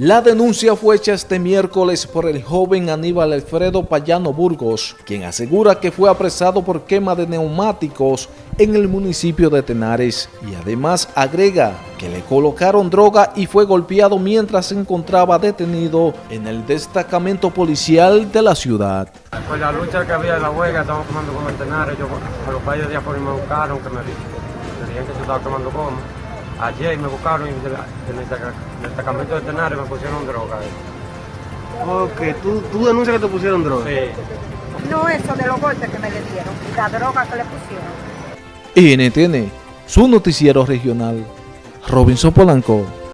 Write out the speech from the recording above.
La denuncia fue hecha este miércoles por el joven Aníbal Alfredo Payano Burgos, quien asegura que fue apresado por quema de neumáticos en el municipio de Tenares y además agrega que le colocaron droga y fue golpeado mientras se encontraba detenido en el destacamento policial de la ciudad. Pues la lucha que había en la huelga, estaban quemando como en Tenares, yo a los países de afuera me buscaron, que me, me que se estaba quemando como. Ayer me buscaron y en el destacamento de Tenares me pusieron droga. Ok, ¿tú, tú denuncias que te pusieron droga? Sí. No eso de los golpes que me le dieron, la droga que le pusieron. NTN, su noticiero regional, Robinson Polanco.